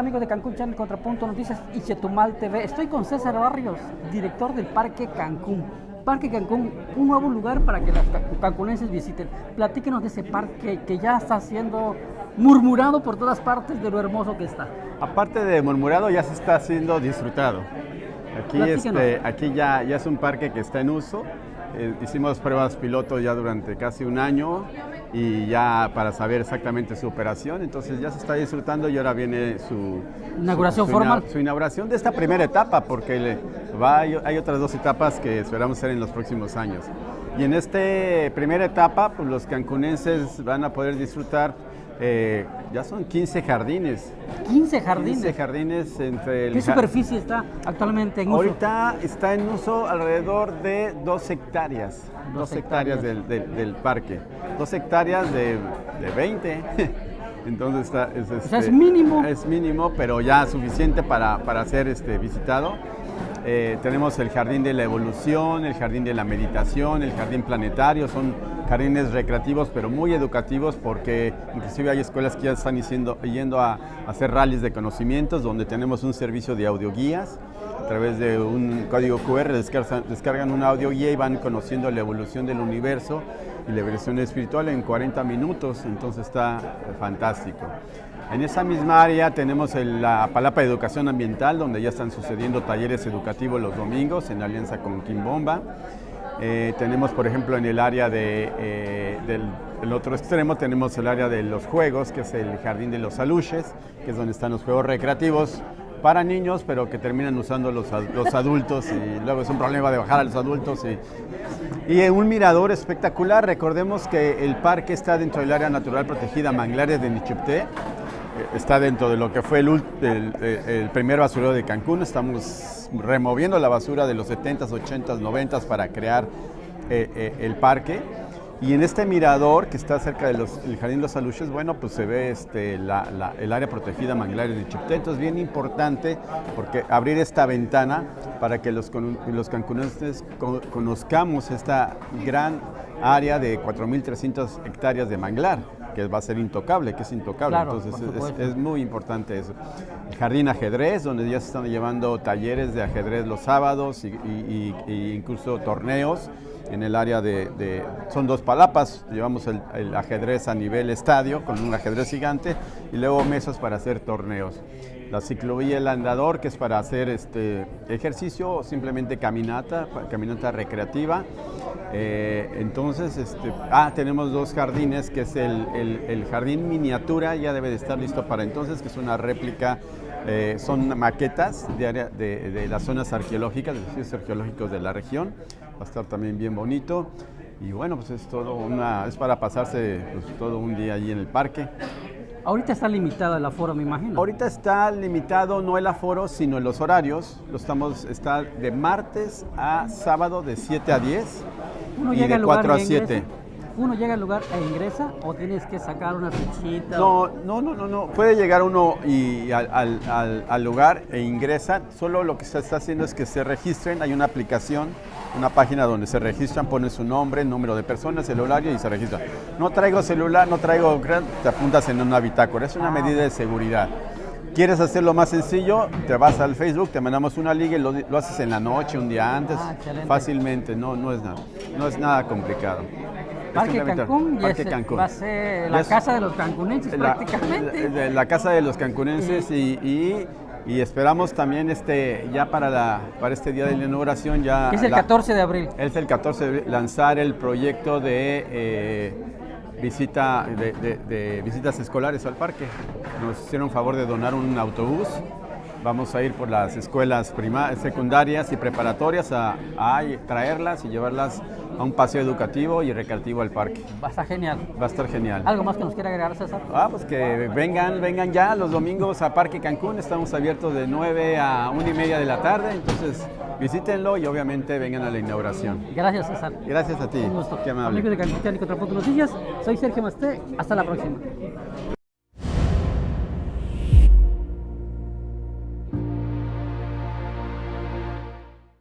amigos de Cancún Channel Contrapunto Noticias y Chetumal TV? Estoy con César Barrios, director del Parque Cancún. Parque Cancún, un nuevo lugar para que los cancunenses visiten. Platíquenos de ese parque que ya está siendo murmurado por todas partes de lo hermoso que está. Aparte de murmurado, ya se está siendo disfrutado. Aquí, este, aquí ya, ya es un parque que está en uso. Eh, hicimos pruebas piloto ya durante casi un año y ya para saber exactamente su operación, entonces ya se está disfrutando y ahora viene su inauguración formal. Su inauguración de esta primera etapa, porque le va, hay otras dos etapas que esperamos hacer en los próximos años. Y en esta primera etapa, pues los cancunenses van a poder disfrutar eh, ya son 15 jardines. 15 jardines. 15 jardines entre el ¿Qué superficie está actualmente en uso? Ahorita está en uso alrededor de 2 hectáreas. 2 hectáreas, del, del, parque. 2 hectáreas de, de 20. Entonces está, es, o sea, es este, mínimo. Es mínimo, pero ya suficiente para, para ser este, visitado. Eh, tenemos el jardín de la evolución, el jardín de la meditación, el jardín planetario, son jardines recreativos pero muy educativos porque inclusive hay escuelas que ya están yendo, a, hacer rallies de conocimientos donde tenemos un servicio de audioguías a través de un código QR descargan, una audioguía y van conociendo la evolución del universo y la evolución espiritual en 40 minutos, entonces está fantástico. En esa misma área tenemos la Palapa de Educación Ambiental, donde ya están sucediendo talleres educativos los domingos en alianza con Kimbomba. Eh, tenemos, por ejemplo, en el área de, eh, del otro extremo, tenemos el área de los juegos, que es el Jardín de los Aluches, que es donde están los juegos recreativos para niños, pero que terminan usando los, los adultos y luego es un problema de bajar a los adultos. Y, y un mirador espectacular, recordemos que el parque está dentro del área natural protegida Manglares de Nichupté, está dentro de lo que fue el, primer basurero de Cancún. Estamos removiendo la basura de los 70s, 80s, 90s para crear eh, eh, el parque. Y en este mirador que está cerca del Jardín de los Aluches, bueno, pues se ve este, el área protegida Manglares de Chipté. Entonces, bien importante porque abrir esta ventana para que los, los conozcamos esta gran área de 4.300 hectáreas de manglar que va a ser intocable, que es intocable. Entonces es, muy importante eso. El jardín ajedrez, donde ya se están llevando talleres de ajedrez los sábados y, incluso torneos en el área de, son dos palapas, llevamos el, el, ajedrez a nivel estadio con un ajedrez gigante y luego mesas para hacer torneos. La ciclovía El Andador, que es para hacer este ejercicio o simplemente caminata, caminata recreativa. Eh, entonces, este, ah, tenemos dos jardines, que es el, el, jardín miniatura, ya debe de estar listo para entonces, que es una réplica, eh, son maquetas de, área, de, las zonas arqueológicas, de los sitios arqueológicos de la región. Va a estar también bien bonito. Y bueno, pues es todo una, es para pasarse pues, todo un día allí en el parque. Ahorita está limitado el aforo, me imagino. Ahorita está limitado no el aforo, sino los horarios. Lo estamos, está de martes a sábado de 7 a 10 Uno y de 4 a 7 uno llega al lugar e ingresa o tienes que sacar una fichita? No, no, no, no, no. Puede llegar uno y al, al, lugar e ingresa. Solo lo que se está haciendo es que se registren. Hay una aplicación, una página donde se registran, ponen su nombre, número de personas, el horario y se registran. No traigo celular, no traigo, te apuntas en una bitácora. Es una ah. medida de seguridad. ¿Quieres hacerlo más sencillo? Te vas al Facebook, te mandamos una liga y lo, haces en la noche, un día antes, ah, fácilmente, no, no, es nada, no es nada complicado. Parque Cancún, va a ser la casa de los cancunenses prácticamente. La, casa de los cancunenses y, y, esperamos también este ya para, la, para este día de la inauguración ya... Es el 14 de abril. Es el 14 de abril, lanzar el proyecto de... Eh, visita de, visitas escolares al parque. Nos hicieron favor de donar un autobús. Vamos a ir por las escuelas secundarias y preparatorias a, a traerlas y llevarlas a un paseo educativo y recreativo al parque. Va a estar genial. Va a estar genial. ¿Algo más que nos quiera agregar, César? Ah, pues que vengan, vengan ya los domingos a Parque Cancún. Estamos abiertos de 9 a 1 y media de la tarde, entonces visítenlo y obviamente vengan a la inauguración. Gracias, César. Gracias a ti. Un gusto. Qué amable. Amigos de Cancún Noticias, soy Sergio Masté. Hasta la próxima.